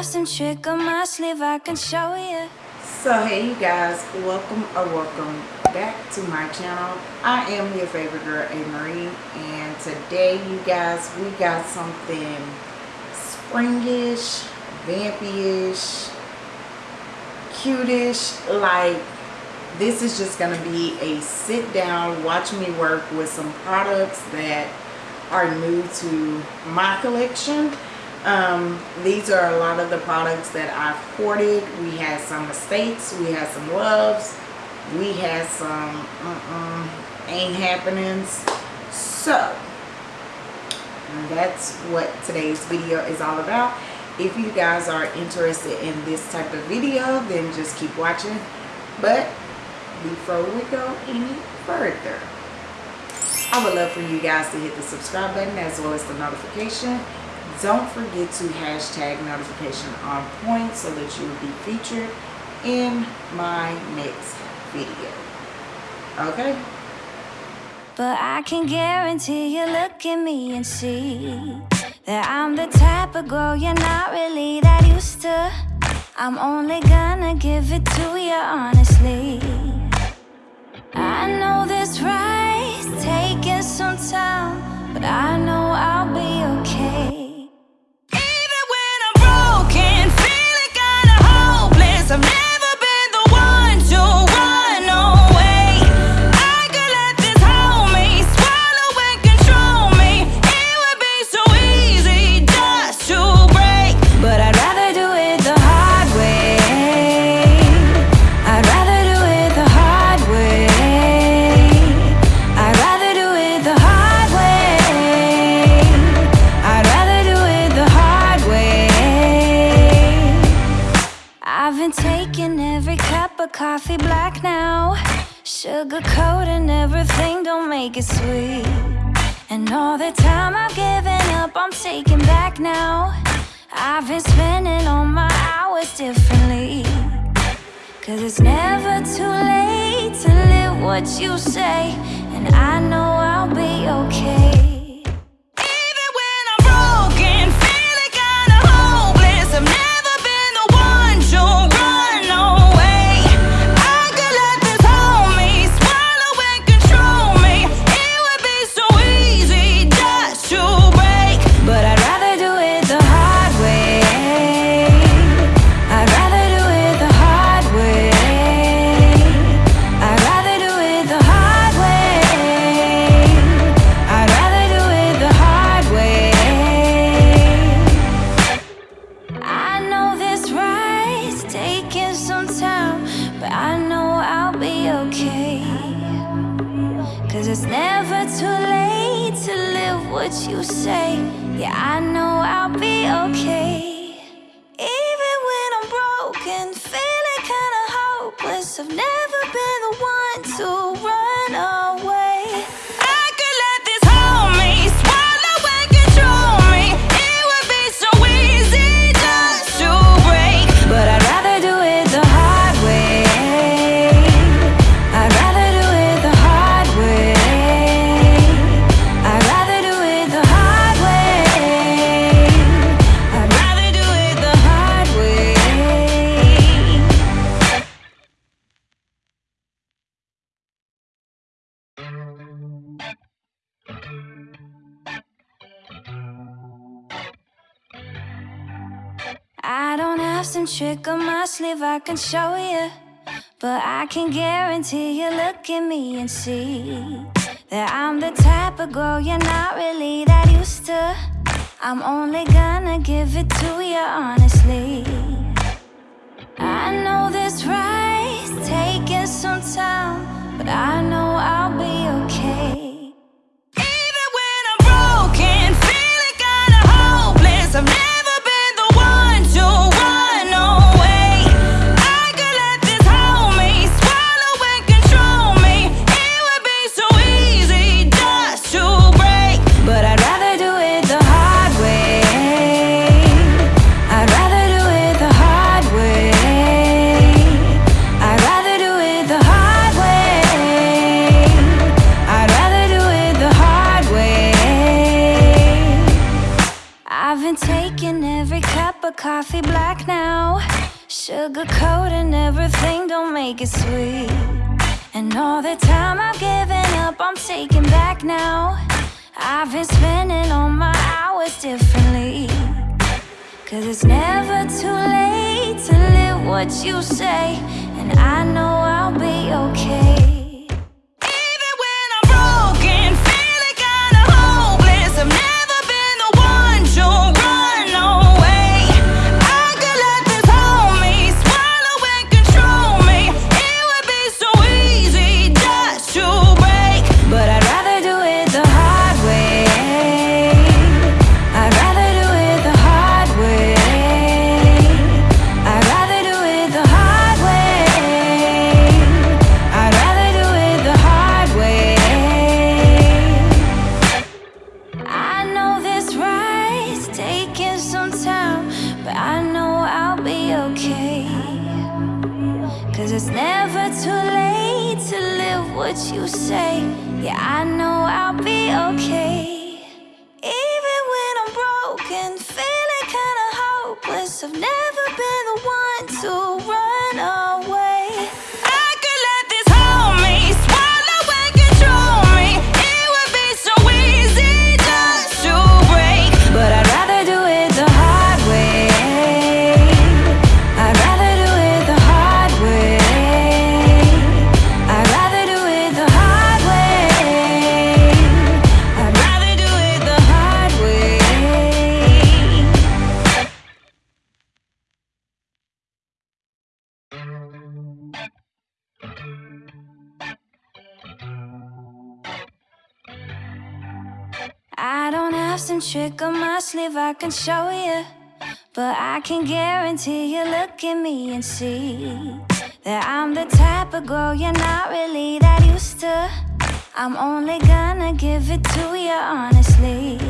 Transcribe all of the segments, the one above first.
have some trick on my sleeve I can show you. So hey you guys, welcome or welcome back to my channel. I am your favorite girl, A. Marie, and today you guys, we got something springish, vampy-ish, cutish, like this is just to be a sit down, watch me work with some products that are new to my collection um, these are a lot of the products that I've hoarded. We had some mistakes. We had some loves. We had some uh -uh, ain't happenings. So, that's what today's video is all about. If you guys are interested in this type of video, then just keep watching. But before we go any further, I would love for you guys to hit the subscribe button as well as the notification don't forget to hashtag notification on point so that you will be featured in my next video. Okay? But I can guarantee you look at me and see That I'm the type of girl you're not really that used to I'm only gonna give it to you honestly I know this ride's taking some time But I know coffee black now. Sugar coating everything, don't make it sweet. And all the time I've given up, I'm taking back now. I've been spending all my hours differently. Cause it's never too late to live what you say. And I know I'll be okay trick on my sleeve I can show you But I can guarantee you look at me and see That I'm the type of girl you're not really that used to. I'm only gonna give it to you honestly. I know this ride's taking some time But I know I'll be okay coffee black now. Sugar coating everything, don't make it sweet. And all the time I've given up, I'm taking back now. I've been spending all my hours differently. Cause it's never too late to live what you say. And I know I'll be okay. Cause it's never too late to live what you say. Yeah, I know I'll be okay. Trick on my sleeve I can show you. But I can guarantee you look at me and see that I'm the type of girl you're not really that used to. I'm only gonna give it to you honestly.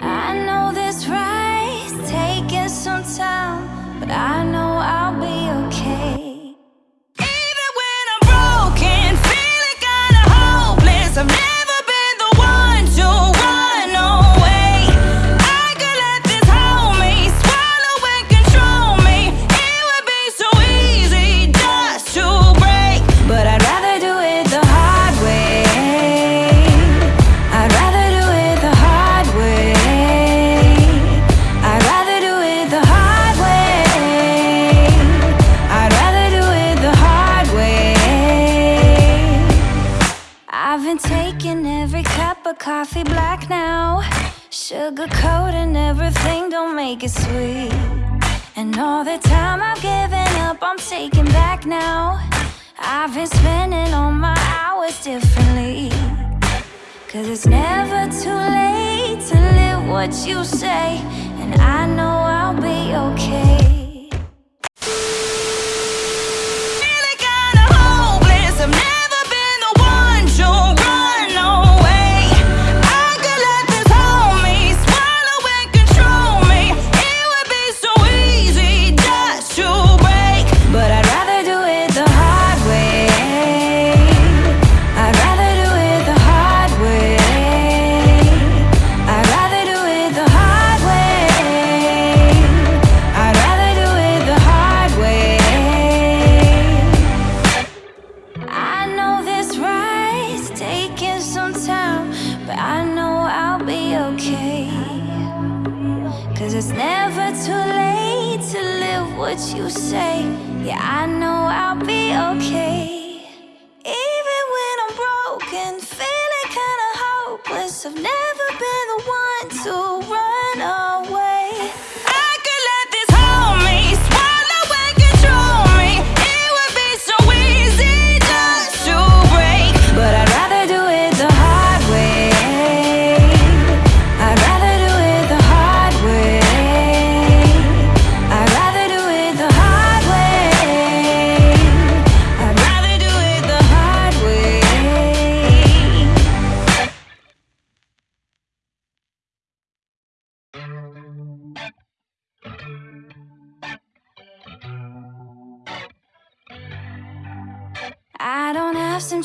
I know this ride's taking some time, but I know I'll be okay. Even when I'm broken, feeling kinda hopeless. I've I'm taking back now. I've been spending all my hours differently. Cause it's never too late to live what you say. And I know I'll be okay. Okay. Even when I'm broken, feeling kinda hopeless. I've never been the one to run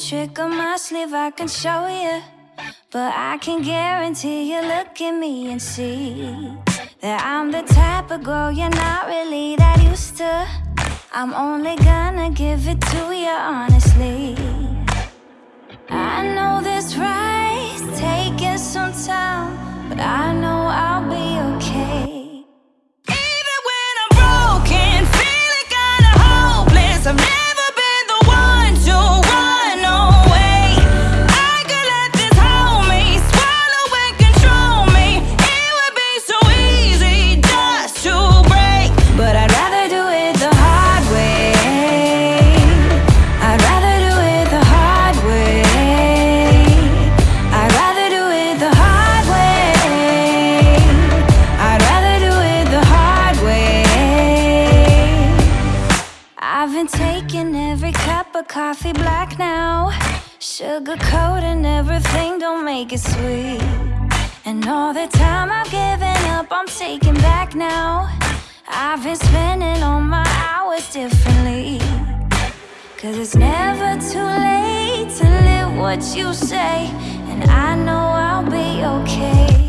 trick on my sleeve I can show you. But I can guarantee you look at me and see that I'm the type of girl you're not really that used to. I'm only gonna give it to you coffee black now. Sugar coat and everything, don't make it sweet. And all the time I've given up, I'm taking back now. I've been spending all my hours differently. Cause it's never too late to live what you say. And I know I'll be okay.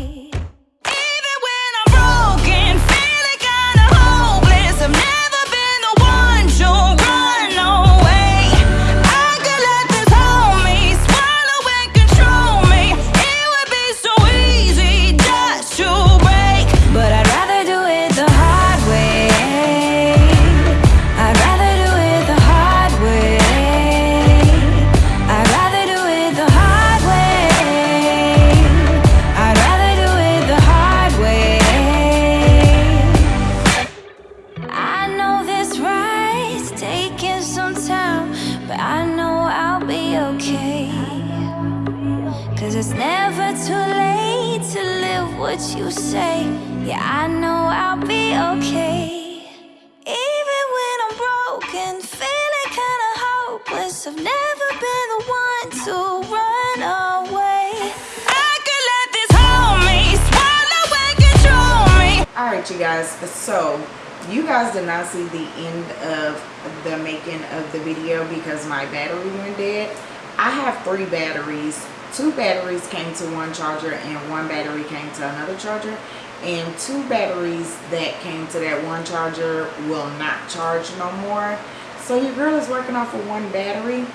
Right you guys. So you guys did not see the end of the making of the video because my battery went dead. I have three batteries. Two batteries came to one charger and one battery came to another charger. And two batteries that came to that one charger will not charge no more. So your girl is working off of one battery.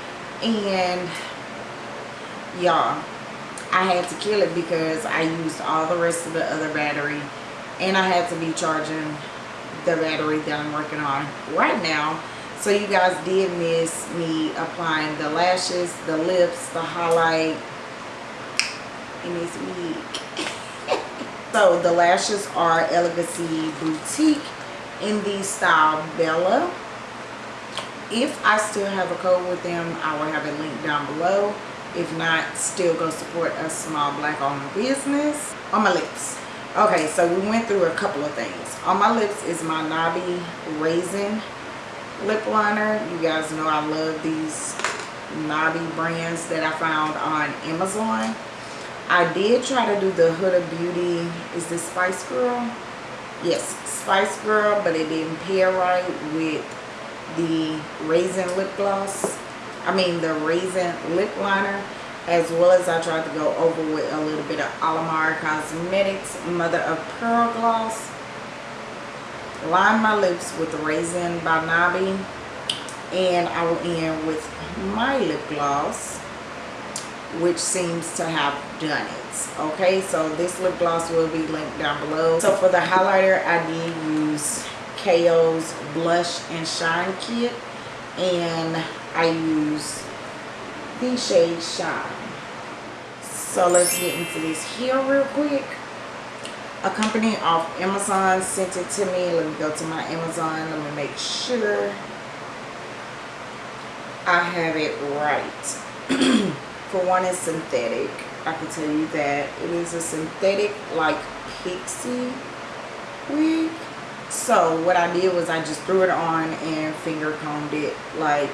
And y'all I had to kill it because I used all the rest of the other battery and I had to be charging the battery that I'm working on right now. So you guys did miss me applying the lashes, the lips, the highlight in this week. so the lashes are Elegancy Boutique in the style Bella. If I still have a code with them, I will have it linked down below. If not, still go support a small black owned business. On my lips. Okay, so we went through a couple of things. On my lips is my Nabi Raisin lip liner. You guys know I love these Nabi brands that I found on Amazon. I did try to do the Huda Beauty. Is this Spice Girl? Yes, Spice Girl, but it didn't pair right with the Raisin lip gloss. I mean the Raisin lip liner. As well as I tried to go over with a little bit of Alamar Cosmetics Mother of Pearl Gloss. Line my lips with Raisin by Nabi. And I will end with my lip gloss which seems to have done it okay so this lip gloss will be linked down below so for the highlighter i did use ko's blush and shine kit and i use the shade shine so let's get into this here real quick. A company off amazon sent it to me. Let me go to my amazon. Let me make sure i have it right. For one it's synthetic. I can tell you that it is a synthetic like pixie wig. So what i did was i just threw it on and finger combed it like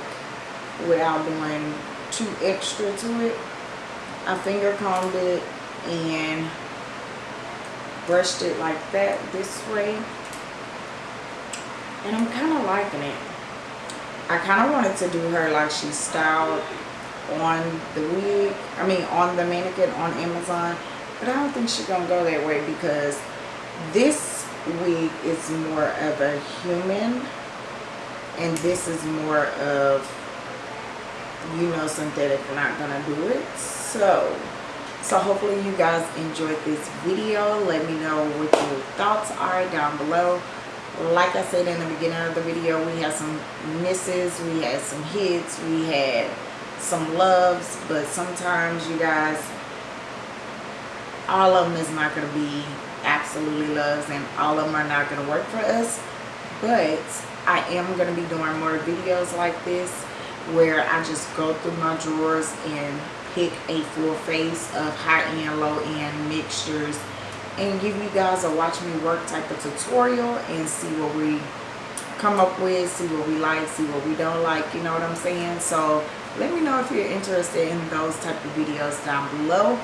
without doing too extra to it. I finger combed it and brushed it like that this way. And i'm kind of liking it. I kind of wanted to do her like she styled on the wig i mean on the mannequin on amazon but i don't think she's gonna go that way because this wig is more of a human and this is more of you know synthetic not gonna do it. So so hopefully you guys enjoyed this video. Let me know what your thoughts are down below. Like i said in the beginning of the video we had some misses we had some hits we had some loves but sometimes you guys all of them is not going to be absolutely loves and all of them are not going to work for us. But i am going to be doing more videos like this where i just go through my drawers and pick a full face of high-end low-end mixtures. And give you guys a watch me work type of tutorial and see what we come up with see what we like see what we don't like you know what i'm saying? So let me know if you're interested in those type of videos down below.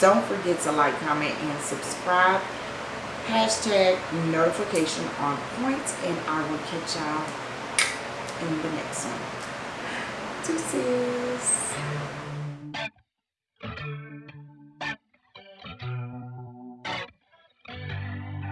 Don't forget to like comment and subscribe. Hashtag notification on point and i will catch y'all in the next one deuces